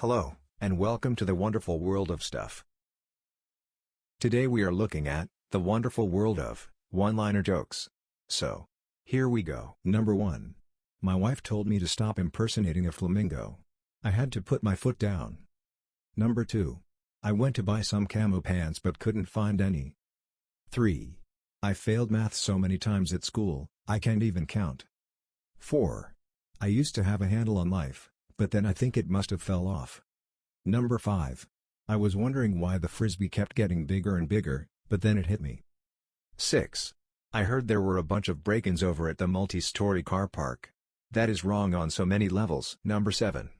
Hello, and welcome to the wonderful world of stuff. Today we are looking at, the wonderful world of, one-liner jokes. So, here we go. Number 1. My wife told me to stop impersonating a flamingo. I had to put my foot down. Number 2. I went to buy some camo pants but couldn't find any. 3. I failed math so many times at school, I can't even count. 4. I used to have a handle on life, but then I think it must have fell off. Number 5. I was wondering why the frisbee kept getting bigger and bigger, but then it hit me. 6. I heard there were a bunch of break-ins over at the multi-story car park. That is wrong on so many levels. Number 7.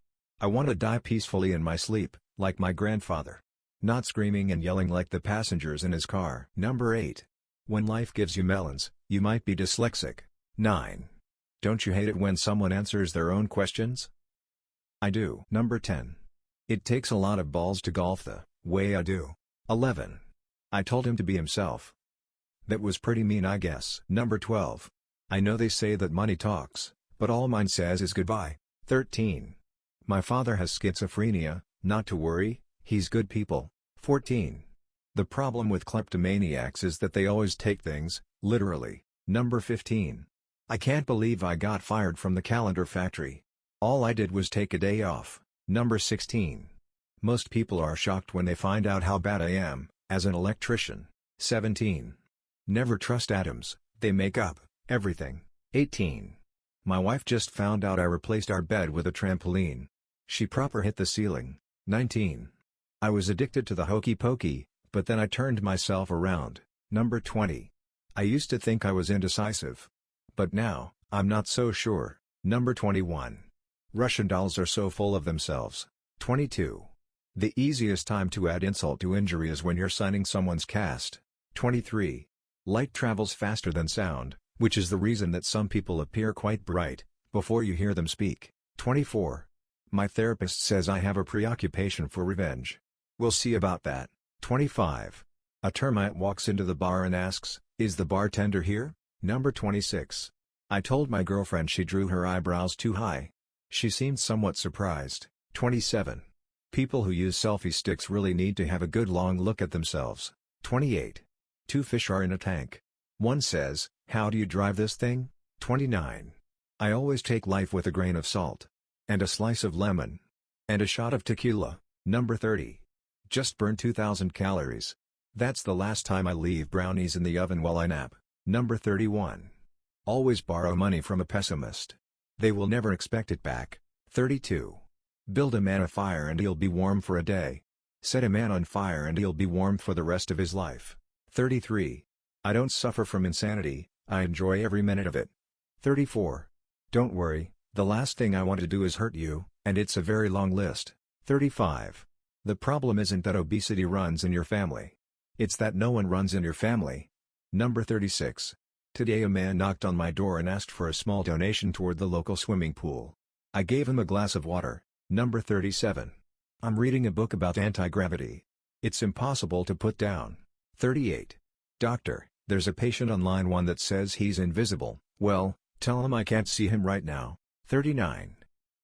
I want to die peacefully in my sleep, like my grandfather. Not screaming and yelling like the passengers in his car. Number 8. When life gives you melons, you might be dyslexic. 9. Don't you hate it when someone answers their own questions? I do. Number 10. It takes a lot of balls to golf the way I do. 11. I told him to be himself. That was pretty mean I guess. Number 12. I know they say that money talks, but all mine says is goodbye. 13. My father has schizophrenia, not to worry, he's good people. 14. The problem with kleptomaniacs is that they always take things, literally. Number 15. I can't believe I got fired from the calendar factory. All I did was take a day off. Number 16. Most people are shocked when they find out how bad I am, as an electrician. 17. Never trust atoms, they make up everything. 18. My wife just found out I replaced our bed with a trampoline. She proper hit the ceiling. 19. I was addicted to the hokey pokey, but then I turned myself around. Number 20. I used to think I was indecisive. But now, I'm not so sure. Number 21. Russian dolls are so full of themselves. 22. The easiest time to add insult to injury is when you're signing someone's cast. 23. Light travels faster than sound, which is the reason that some people appear quite bright, before you hear them speak. 24. My therapist says I have a preoccupation for revenge. We'll see about that. 25. A termite walks into the bar and asks, is the bartender here? Number 26. I told my girlfriend she drew her eyebrows too high. She seemed somewhat surprised. 27. People who use selfie sticks really need to have a good long look at themselves. 28. Two fish are in a tank. One says, how do you drive this thing? 29. I always take life with a grain of salt. And a slice of lemon. And a shot of tequila. Number 30. Just burn 2000 calories. That's the last time I leave brownies in the oven while I nap. Number 31. Always borrow money from a pessimist. They will never expect it back. 32. Build a man a fire and he'll be warm for a day. Set a man on fire and he'll be warm for the rest of his life. 33. I don't suffer from insanity, I enjoy every minute of it. 34. Don't worry, the last thing I want to do is hurt you, and it's a very long list. 35. The problem isn't that obesity runs in your family. It's that no one runs in your family. Number 36. Today a man knocked on my door and asked for a small donation toward the local swimming pool. I gave him a glass of water. Number 37. I'm reading a book about anti-gravity. It's impossible to put down. 38. Doctor, there's a patient on line 1 that says he's invisible, well, tell him I can't see him right now. 39.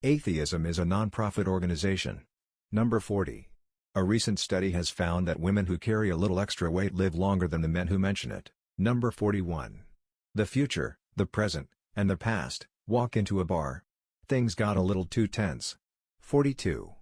Atheism is a non-profit organization. Number 40. A recent study has found that women who carry a little extra weight live longer than the men who mention it. Number 41. The future, the present, and the past, walk into a bar. Things got a little too tense. 42.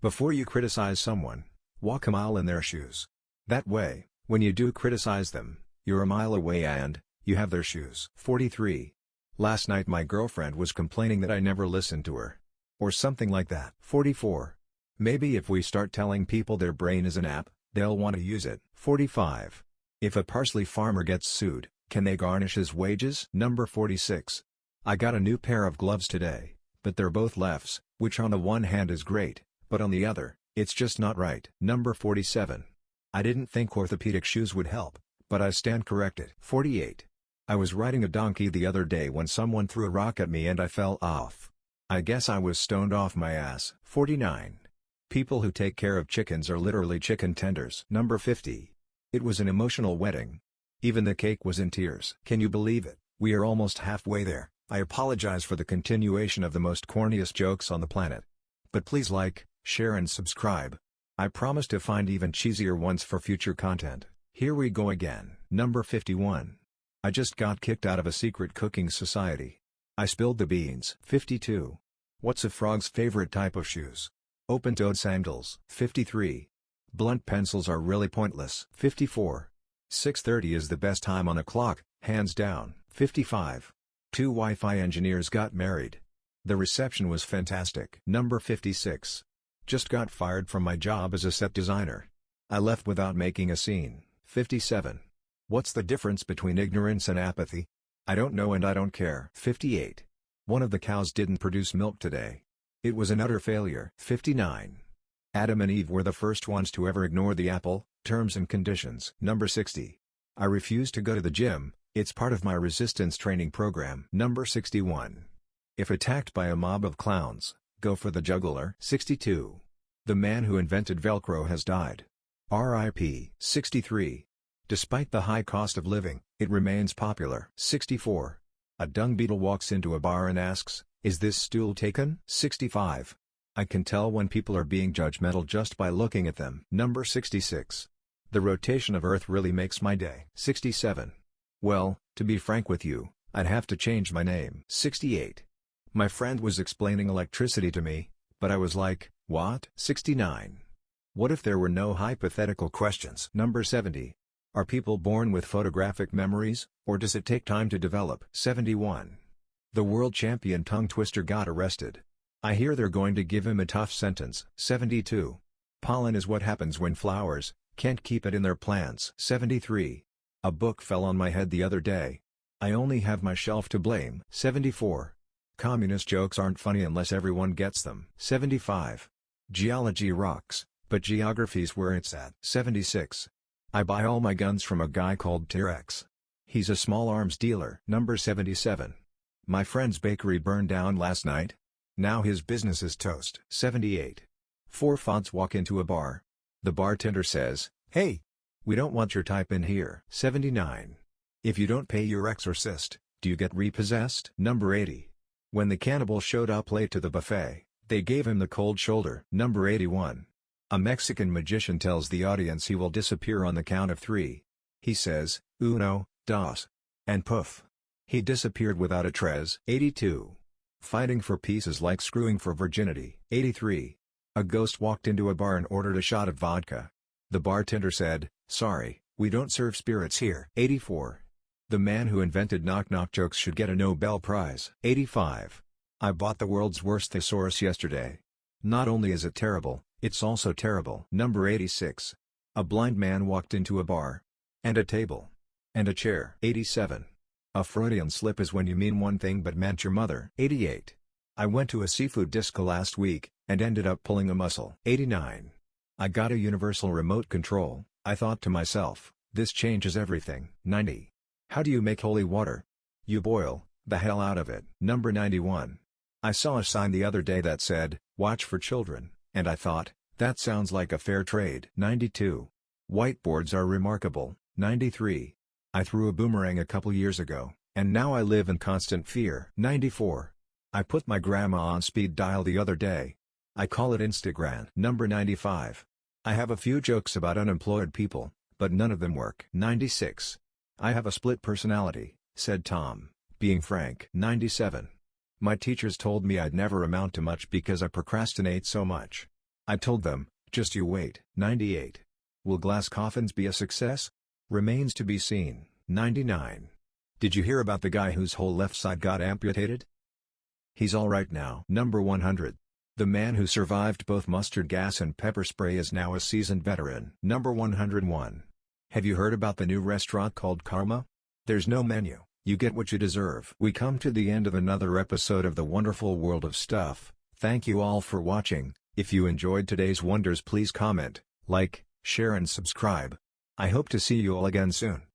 Before you criticize someone, walk a mile in their shoes. That way, when you do criticize them, you're a mile away and, you have their shoes. 43. Last night my girlfriend was complaining that I never listened to her. Or something like that. 44. Maybe if we start telling people their brain is an app, they'll want to use it. 45. If a parsley farmer gets sued, can they garnish his wages? Number 46. I got a new pair of gloves today, but they're both lefts, which on the one hand is great, but on the other, it's just not right. Number 47. I didn't think orthopedic shoes would help, but I stand corrected. 48. I was riding a donkey the other day when someone threw a rock at me and I fell off. I guess I was stoned off my ass. 49. People who take care of chickens are literally chicken tenders. Number 50. It was an emotional wedding, even the cake was in tears. Can you believe it? We are almost halfway there. I apologize for the continuation of the most corniest jokes on the planet. But please like, share and subscribe. I promise to find even cheesier ones for future content. Here we go again. Number 51. I just got kicked out of a secret cooking society. I spilled the beans. 52. What's a frog's favorite type of shoes? Open-toed sandals. 53. Blunt pencils are really pointless. 54. 6.30 is the best time on a clock, hands down. 55. Two Wi-Fi engineers got married. The reception was fantastic. Number 56. Just got fired from my job as a set designer. I left without making a scene. 57. What's the difference between ignorance and apathy? I don't know and I don't care. 58. One of the cows didn't produce milk today. It was an utter failure. 59. Adam and Eve were the first ones to ever ignore the apple, terms and conditions. Number 60. I refuse to go to the gym, it's part of my resistance training program. Number 61. If attacked by a mob of clowns, go for the juggler. 62. The man who invented Velcro has died. RIP. 63. Despite the high cost of living, it remains popular. 64. A dung beetle walks into a bar and asks, is this stool taken? 65. I can tell when people are being judgmental just by looking at them. Number 66. The rotation of Earth really makes my day. 67. Well, to be frank with you, I'd have to change my name. 68. My friend was explaining electricity to me, but I was like, what? 69. What if there were no hypothetical questions? Number 70. Are people born with photographic memories, or does it take time to develop? 71. The world champion tongue twister got arrested. I hear they're going to give him a tough sentence. 72. Pollen is what happens when flowers can't keep it in their plants. 73. A book fell on my head the other day. I only have my shelf to blame. 74. Communist jokes aren't funny unless everyone gets them. 75. Geology rocks, but geography's where it's at. 76. I buy all my guns from a guy called T-Rex. He's a small arms dealer. Number 77. My friend's bakery burned down last night. Now his business is toast. 78. Four fonts walk into a bar. The bartender says, Hey! We don't want your type in here. 79. If you don't pay your exorcist, do you get repossessed? Number 80. When the cannibal showed up late to the buffet, they gave him the cold shoulder. Number 81. A Mexican magician tells the audience he will disappear on the count of three. He says, uno, dos. And poof. He disappeared without a trace. 82. Fighting for peace is like screwing for virginity. 83. A ghost walked into a bar and ordered a shot of vodka. The bartender said, sorry, we don't serve spirits here. 84. The man who invented knock-knock jokes should get a Nobel Prize. 85. I bought the world's worst thesaurus yesterday. Not only is it terrible, it's also terrible. Number 86. A blind man walked into a bar. And a table. And a chair. 87. A Freudian slip is when you mean one thing but meant your mother. 88. I went to a seafood disco last week, and ended up pulling a muscle. 89. I got a universal remote control, I thought to myself, this changes everything. 90. How do you make holy water? You boil, the hell out of it. Number 91. I saw a sign the other day that said, watch for children, and I thought, that sounds like a fair trade. 92. Whiteboards are remarkable. 93. I threw a boomerang a couple years ago, and now I live in constant fear. 94. I put my grandma on speed dial the other day. I call it Instagram. Number 95. I have a few jokes about unemployed people, but none of them work. 96. I have a split personality, said Tom, being frank. 97. My teachers told me I'd never amount to much because I procrastinate so much. I told them, just you wait. 98. Will glass coffins be a success? Remains to be seen. 99. Did you hear about the guy whose whole left side got amputated? He's alright now. Number 100. The man who survived both mustard gas and pepper spray is now a seasoned veteran. Number 101. Have you heard about the new restaurant called Karma? There's no menu, you get what you deserve. We come to the end of another episode of the wonderful world of stuff. Thank you all for watching. If you enjoyed today's wonders please comment, like, share and subscribe. I hope to see you all again soon.